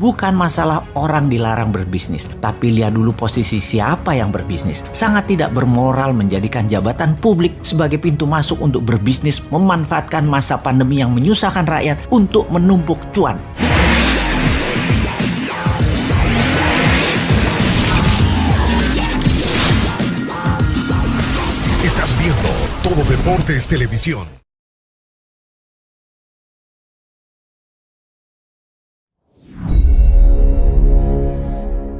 bukan masalah orang dilarang berbisnis, tapi lihat dulu posisi siapa yang berbisnis. Sangat tidak bermoral menjadikan jabatan publik sebagai pintu masuk untuk berbisnis memanfaatkan masa pandemi yang menyusahkan rakyat untuk menumpuk cuan. Estás viendo Todo Deportes Televisión.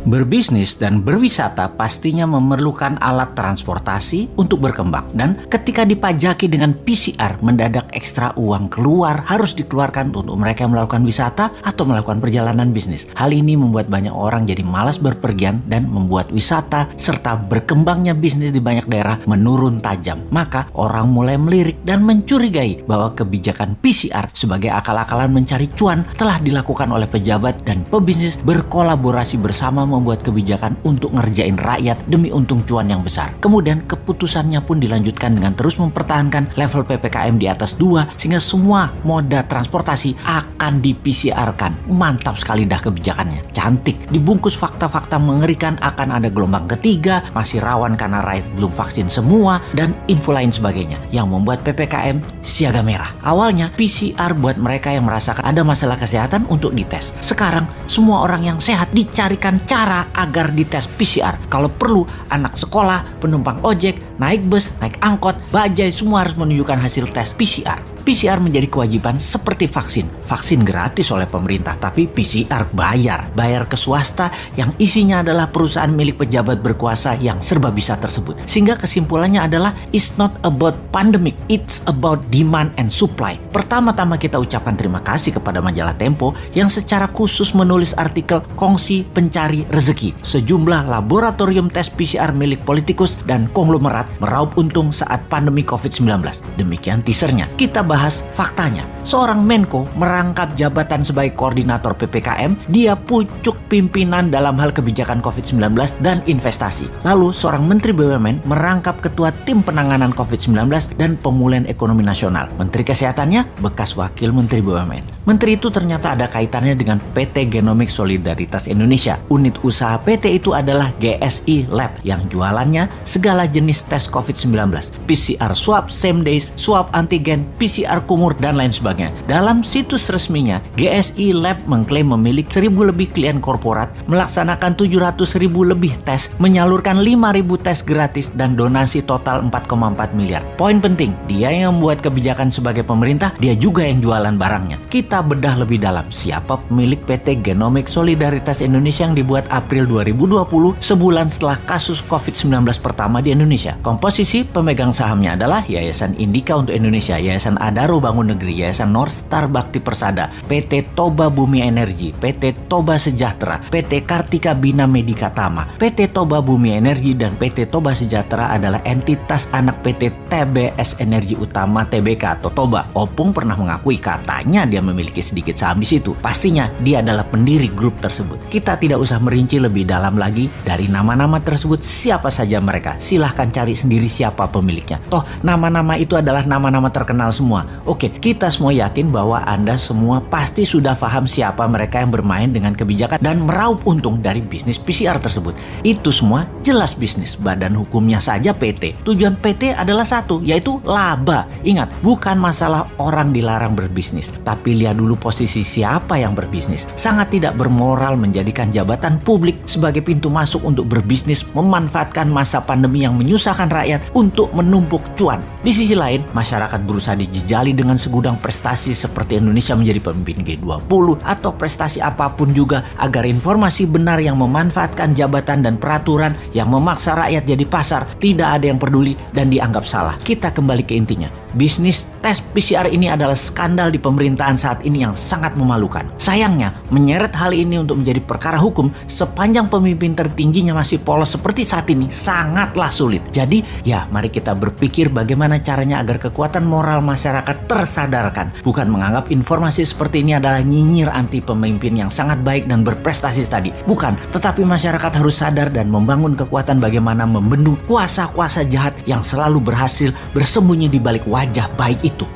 Berbisnis dan berwisata pastinya memerlukan alat transportasi untuk berkembang dan ketika dipajaki dengan PCR mendadak ekstra uang keluar harus dikeluarkan untuk mereka melakukan wisata atau melakukan perjalanan bisnis. Hal ini membuat banyak orang jadi malas berpergian dan membuat wisata serta berkembangnya bisnis di banyak daerah menurun tajam. Maka orang mulai melirik dan mencurigai bahwa kebijakan PCR sebagai akal-akalan mencari cuan telah dilakukan oleh pejabat dan pebisnis berkolaborasi bersama membuat kebijakan untuk ngerjain rakyat demi untung cuan yang besar. Kemudian keputusannya pun dilanjutkan dengan terus mempertahankan level PPKM di atas 2 sehingga semua moda transportasi akan di PCR-kan. Mantap sekali dah kebijakannya. Cantik. Dibungkus fakta-fakta mengerikan akan ada gelombang ketiga, masih rawan karena rakyat belum vaksin semua, dan info lain sebagainya yang membuat PPKM siaga merah. Awalnya PCR buat mereka yang merasakan ada masalah kesehatan untuk dites. Sekarang semua orang yang sehat dicarikan cara cara agar dites PCR. Kalau perlu, anak sekolah, penumpang ojek, naik bus, naik angkot, bajai semua harus menunjukkan hasil tes PCR. PCR menjadi kewajiban seperti vaksin. Vaksin gratis oleh pemerintah, tapi PCR bayar. Bayar ke swasta yang isinya adalah perusahaan milik pejabat berkuasa yang serba bisa tersebut. Sehingga kesimpulannya adalah it's not about pandemic, it's about demand and supply. Pertama-tama kita ucapkan terima kasih kepada majalah Tempo yang secara khusus menulis artikel kongsi pencari rezeki. Sejumlah laboratorium tes PCR milik politikus dan konglomerat meraup untung saat pandemi COVID-19. Demikian teasernya. Kita bahas faktanya. Seorang Menko merangkap jabatan sebagai koordinator PPKM, dia pucuk pimpinan dalam hal kebijakan COVID-19 dan investasi. Lalu seorang Menteri BUMN merangkap ketua tim penanganan COVID-19 dan pemulihan ekonomi nasional. Menteri Kesehatannya bekas wakil Menteri BUMN. Menteri itu ternyata ada kaitannya dengan PT Genomic Solidaritas Indonesia. Unit usaha PT itu adalah GSI Lab yang jualannya segala jenis tes COVID-19. PCR swab, same days, swab antigen, PCR PCR kumur, dan lain sebagainya. Dalam situs resminya, GSI Lab mengklaim memiliki 1000 lebih klien korporat, melaksanakan 700 ribu lebih tes, menyalurkan 5000 tes gratis, dan donasi total 4,4 miliar. Poin penting, dia yang membuat kebijakan sebagai pemerintah, dia juga yang jualan barangnya. Kita bedah lebih dalam, siapa pemilik PT Genomic Solidaritas Indonesia yang dibuat April 2020, sebulan setelah kasus COVID-19 pertama di Indonesia. Komposisi pemegang sahamnya adalah Yayasan Indika untuk Indonesia, Yayasan Adaro Bangun Negeri, Yayasan North Star Bakti Persada, PT Toba Bumi Energi, PT Toba Sejahtera, PT Kartika Bina Medika Tama, PT Toba Bumi Energi dan PT Toba Sejahtera adalah entitas anak PT TBS Energi Utama TBK atau Toba. Opung pernah mengakui katanya dia memiliki sedikit saham di situ. Pastinya dia adalah pendiri grup tersebut. Kita tidak usah merinci lebih dalam lagi dari nama-nama tersebut siapa saja mereka. Silahkan cari sendiri siapa pemiliknya. Toh nama-nama itu adalah nama-nama terkenal semua semua. Oke, kita semua yakin bahwa Anda semua pasti sudah paham siapa mereka yang bermain dengan kebijakan dan meraup untung dari bisnis PCR tersebut. Itu semua jelas bisnis. Badan hukumnya saja PT. Tujuan PT adalah satu, yaitu laba. Ingat, bukan masalah orang dilarang berbisnis, tapi lihat dulu posisi siapa yang berbisnis. Sangat tidak bermoral menjadikan jabatan publik sebagai pintu masuk untuk berbisnis memanfaatkan masa pandemi yang menyusahkan rakyat untuk menumpuk cuan. Di sisi lain, masyarakat berusaha dijejak dijali dengan segudang prestasi seperti Indonesia menjadi pemimpin G20 atau prestasi apa pun juga agar informasi benar yang memanfaatkan jabatan dan peraturan yang memaksa rakyat jadi pasar tidak ada yang peduli dan dianggap salah. Kita kembali ke intinya. Bisnis tes PCR ini adalah skandal di pemerintahan saat ini yang sangat memalukan. Sayangnya, menyeret hal ini untuk menjadi perkara hukum sepanjang pemimpin tertingginya masih polos seperti saat ini sangatlah sulit. Jadi, ya mari kita berpikir bagaimana caranya agar kekuatan moral masyarakat tersadarkan. Bukan menganggap informasi seperti ini adalah nyinyir anti pemimpin yang sangat baik dan berprestasi tadi. Bukan, tetapi masyarakat harus sadar dan membangun kekuatan bagaimana membendung kuasa-kuasa jahat yang selalu berhasil bersembunyi di balik wajah wajah baik itu